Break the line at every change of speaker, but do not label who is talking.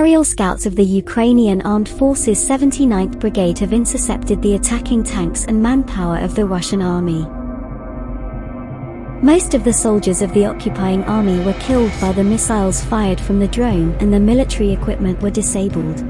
Aerial scouts of the Ukrainian Armed Forces 79th Brigade have intercepted the attacking tanks and manpower of the Russian army. Most of the soldiers of the occupying army were killed by the missiles fired from the drone and the military equipment were disabled.